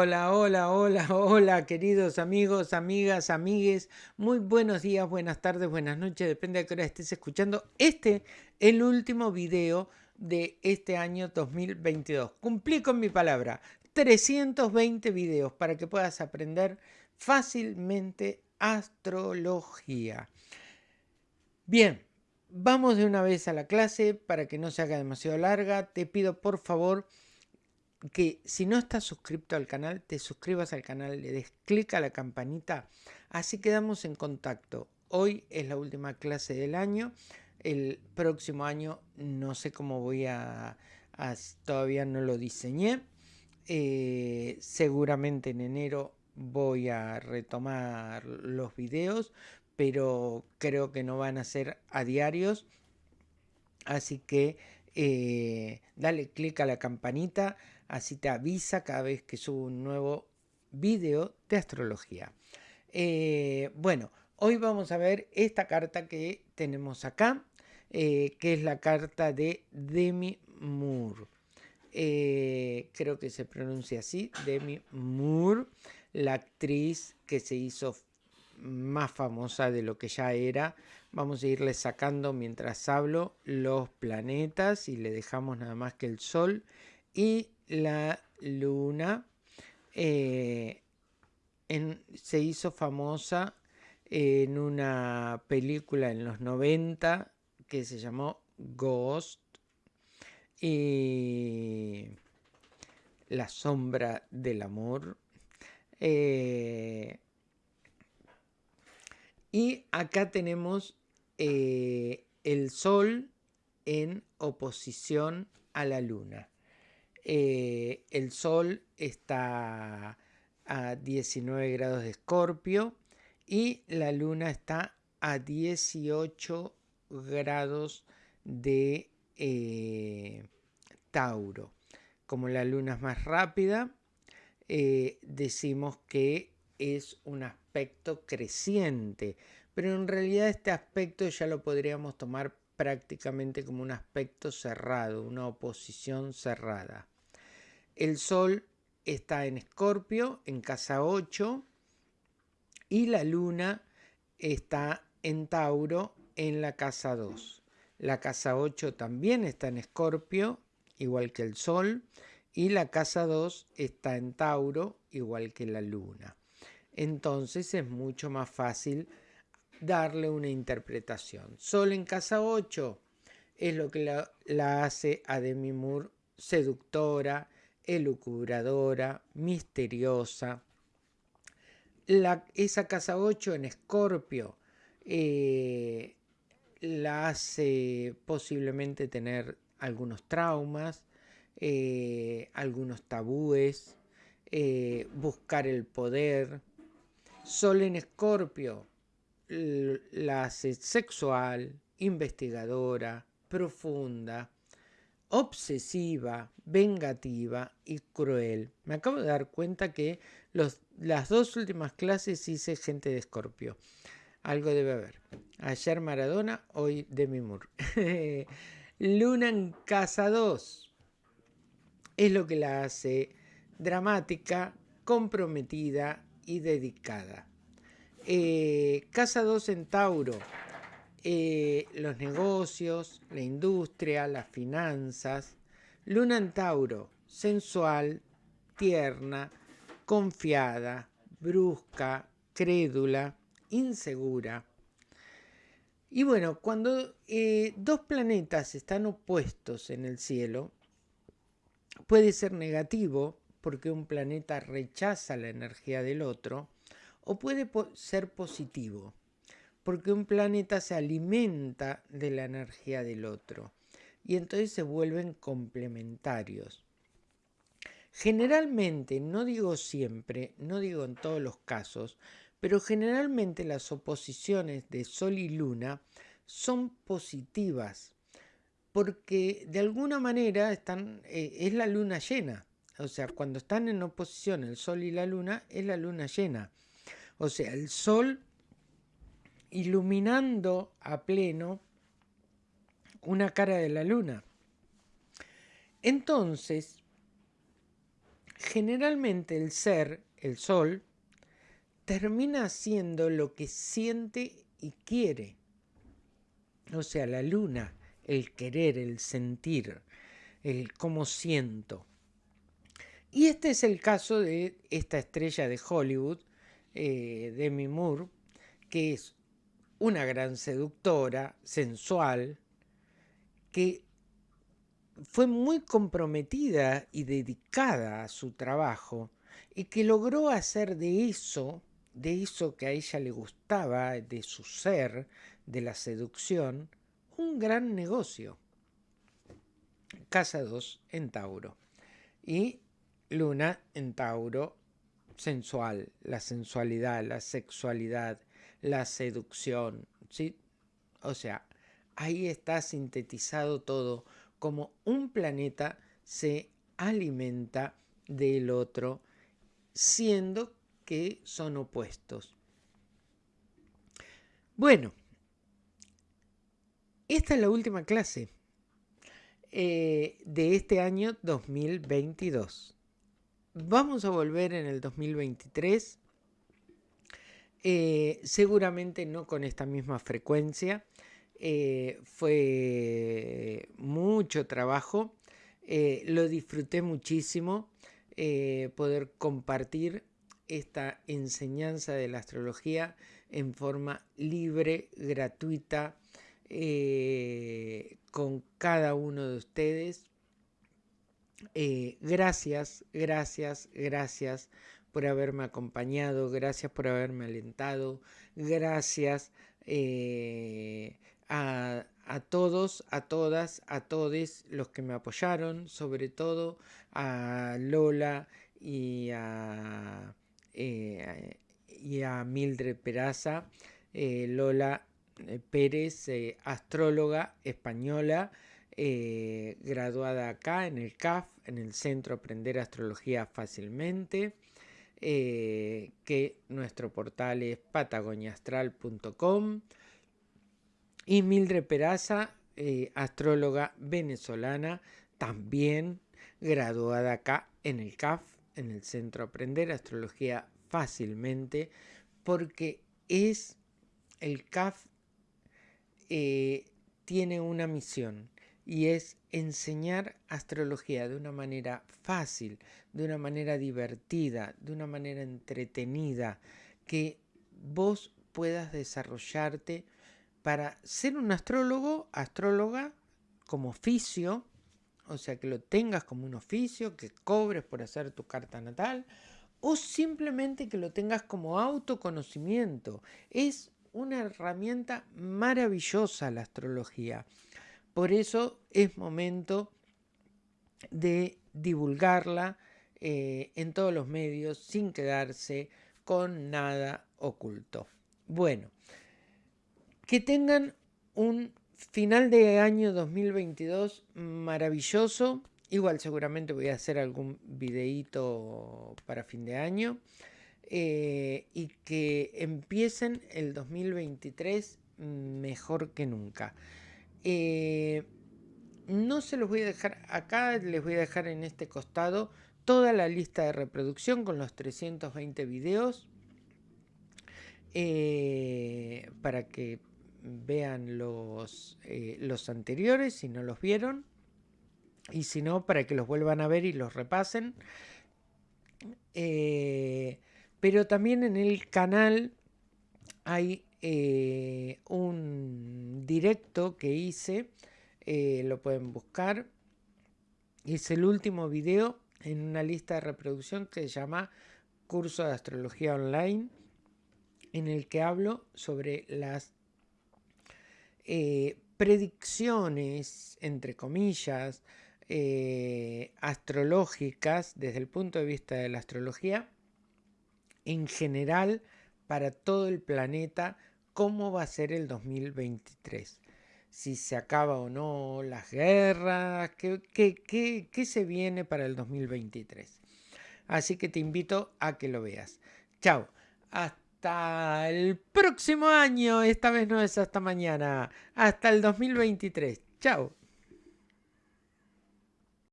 Hola, hola, hola, hola, queridos amigos, amigas, amigues. Muy buenos días, buenas tardes, buenas noches, depende de qué hora estés escuchando. Este, el último video de este año 2022. Cumplí con mi palabra. 320 videos para que puedas aprender fácilmente astrología. Bien, vamos de una vez a la clase para que no se haga demasiado larga. Te pido por favor que si no estás suscrito al canal, te suscribas al canal, le des clic a la campanita, así quedamos en contacto. Hoy es la última clase del año, el próximo año no sé cómo voy a, todavía no lo diseñé, eh, seguramente en enero voy a retomar los videos, pero creo que no van a ser a diarios, así que eh, dale clic a la campanita, así te avisa cada vez que subo un nuevo video de astrología. Eh, bueno, hoy vamos a ver esta carta que tenemos acá, eh, que es la carta de Demi Moore. Creo que se pronuncia así, Demi Moore, la actriz que se hizo más famosa de lo que ya era. Vamos a irle sacando mientras hablo los planetas y le dejamos nada más que el Sol y la luna eh, se hizo famosa en una película en los 90 que se llamó Ghost y La sombra del amor. Eh, y acá tenemos eh, el sol en oposición a la luna. Eh, el Sol está a 19 grados de Escorpio y la Luna está a 18 grados de eh, Tauro. Como la Luna es más rápida, decimos que es un aspecto creciente, pero en realidad este aspecto ya lo podríamos tomar prácticamente como un aspecto cerrado, una oposición cerrada. El Sol está en Escorpio, en casa 8, y la Luna está en Tauro, en la casa 2. La casa 8 también está en Escorpio, igual que el Sol, y la casa 2 está en Tauro, igual que la Luna. Entonces es mucho más fácil darle una interpretación. Sol en casa 8 es lo que la, hace a Demi Moore seductora, elucubradora, misteriosa. Esa casa 8 en Escorpio eh, la hace posiblemente tener algunos traumas, eh, algunos tabúes, eh, buscar el poder. Sol en Escorpio la sexual, investigadora, profunda, obsesiva, vengativa y cruel. Me acabo de dar cuenta que las dos últimas clases hice gente de Escorpio. Algo debe haber. Ayer Maradona, hoy Demi Moore. Luna en casa 2. Es lo que la hace dramática, comprometida y dedicada. Eh, casa 2 en Tauro eh, los negocios, la industria, las finanzas. Luna en Tauro, sensual, tierna, confiada, brusca, crédula, insegura. Y bueno, cuando eh, dos planetas están opuestos en el cielo, puede ser negativo porque un planeta rechaza la energía del otro, o puede ser positivo porque un planeta se alimenta de la energía del otro y entonces se vuelven complementarios. Generalmente, no digo siempre, no digo en todos los casos, pero generalmente las oposiciones de Sol y Luna son positivas, porque de alguna manera están, eh, es la luna llena. O sea, cuando están en oposición el Sol y la Luna, es la luna llena. O sea, el Sol iluminando a pleno una cara de la luna. Entonces, generalmente el ser, el sol, termina haciendo lo que siente y quiere. O sea, la luna, el querer, el sentir, el cómo siento. Y este es el caso de esta estrella de Hollywood, eh, Demi Moore, que es una gran seductora, sensual, que fue muy comprometida y dedicada a su trabajo y que logró hacer de eso, de eso que a ella le gustaba, de su ser, de la seducción, un gran negocio. Casa 2 en Tauro. Y Luna en Tauro, sensual, la sensualidad, la sexualidad, la seducción, ¿sí? O sea, ahí está sintetizado todo como un planeta se alimenta del otro, siendo que son opuestos. Bueno, esta es la última clase eh, de este año 2022. Vamos a volver en el 2023, eh, seguramente no con esta misma frecuencia, eh, fue mucho trabajo, eh, lo disfruté muchísimo poder compartir esta enseñanza de la astrología en forma libre, gratuita, con cada uno de ustedes. Gracias, gracias, gracias por haberme acompañado, gracias por haberme alentado, gracias a, todos, a todas, a todos los que me apoyaron, sobre todo a Lola y a, eh, y a Mildred Peraza, eh, Lola eh, Pérez, astróloga española, graduada acá en el CAF, en el Centro Aprender Astrología Fácilmente, que nuestro portal es patagoniastral.com. Y Mildred Peraza, eh, astróloga venezolana, también graduada acá en el CAF, en el Centro Aprender Astrología Fácilmente, porque es el CAF eh, tiene una misión y es enseñar astrología de una manera fácil, de una manera divertida, de una manera entretenida, que vos puedas desarrollarte para ser un astrólogo, astróloga, como oficio, o sea, que lo tengas como un oficio, que cobres por hacer tu carta natal, o simplemente que lo tengas como autoconocimiento. Es una herramienta maravillosa la astrología. Por eso es momento de divulgarla eh, en todos los medios sin quedarse con nada oculto. Bueno, que tengan un final de año 2022 maravilloso. Igual seguramente voy a hacer algún videíto para fin de año. Eh, y que empiecen el 2023 mejor que nunca. Eh, no se los voy a dejar acá, les voy a dejar en este costado toda la lista de reproducción con los 320 videos eh, para que vean los, eh, los anteriores si no los vieron y si no para que los vuelvan a ver y los repasen. Pero también en el canal hay eh, un directo que hice lo pueden buscar. Es el último video en una lista de reproducción que se llama curso de astrología online en el que hablo sobre las eh, predicciones, entre comillas, eh, astrológicas desde el punto de vista de la astrología, en general para todo el planeta, cómo va a ser el 2023. Si se acaba o no las guerras, qué, qué, qué se viene para el 2023. Así que te invito a que lo veas. Chao. Hasta el próximo año. Esta vez no es hasta mañana. Hasta el 2023. Chao.